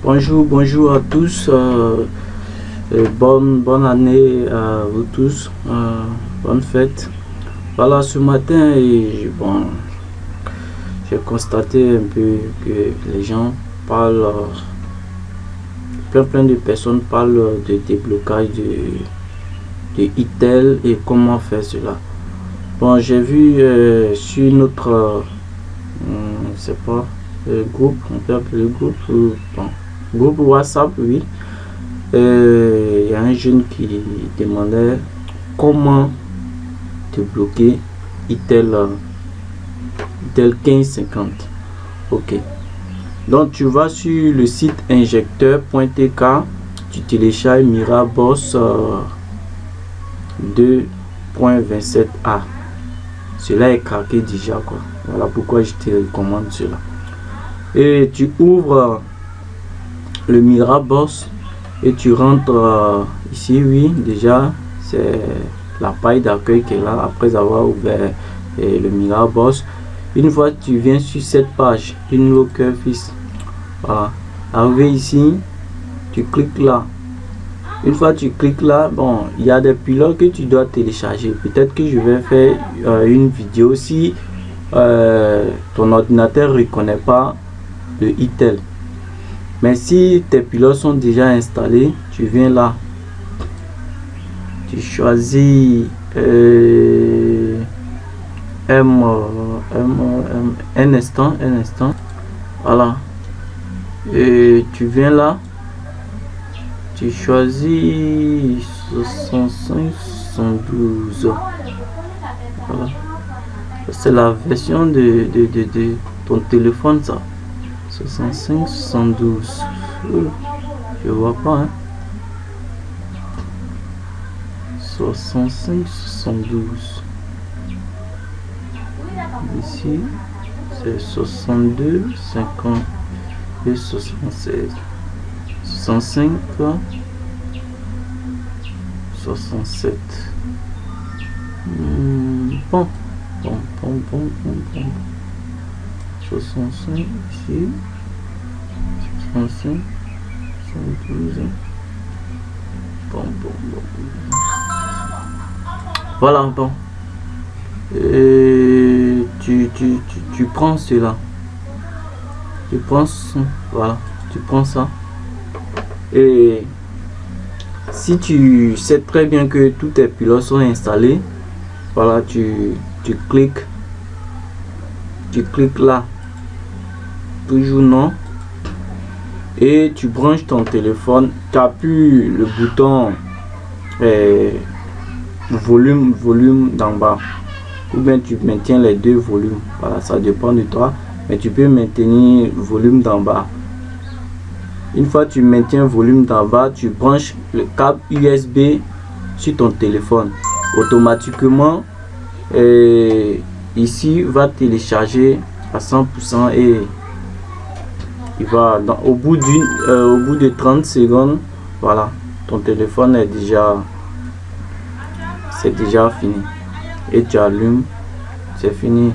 Bonjour, bonjour à tous. Euh, bonne, bonne année à vous tous. Euh, bonne fête. Voilà, ce matin, bon, j'ai constaté un peu que les gens parlent, euh, plein plein de personnes parlent de déblocage de, de ITEL et comment faire cela. Bon, j'ai vu sur notre, je sais pas, groupe, on peut appeler le groupe, bon, groupe WhatsApp, oui. Il y a un jeune qui demandait comment débloquer ITEL, ITEL 1550. Ok. Donc tu vas sur le site injecteur.tk, tu télécharges Miraboss 2.27a. Cela est craqué déjà quoi. Voilà pourquoi je te recommande cela. Et tu ouvres le Miraboss et tu rentres euh, ici oui déjà c'est la paille d'accueil qui est là après avoir ouvert le Miraboss une fois tu viens sur cette page une locker fils. Voilà. Arrivé ici tu cliques là. Une fois tu cliques là bon il y a des pilotes que tu dois télécharger. Peut-être que je vais faire euh, une vidéo si euh, ton ordinateur reconnaît pas le itel mais si tes pilotes sont déjà installés, tu viens là. Tu choisis euh, M, M, un instant, un instant. Voilà. Et tu viens là. Tu choisis 65, 72. Voilà. C'est la version de, de, de ton téléphone, ça. 65, 72. Je vois pas. Hein. 65, 72. Ici, c'est 62, 50 et 76. 65, 67. bon, bon, bon, bon, bon, bon. 65 ici 65 72 bon bon bon voilà bon. Et tu, tu, tu, tu prends cela. Tu prends voilà. Tu prends ça. Et si tu sais très bien que tous tes pilotes sont installés voilà tu, tu cliques. Tu cliques là toujours non. Et tu branches ton téléphone tu appuies le bouton eh, volume volume d'en bas. Ou bien tu maintiens les deux volumes. Voilà ça dépend de toi. Mais tu peux maintenir volume d'en bas. Une fois tu maintiens volume d'en bas tu branches le câble usb sur ton téléphone. Automatiquement eh, ici va télécharger à 100% et il va dans, au bout d'une euh, au bout de 30 secondes voilà ton téléphone est déjà c'est déjà fini. Et tu allumes c'est fini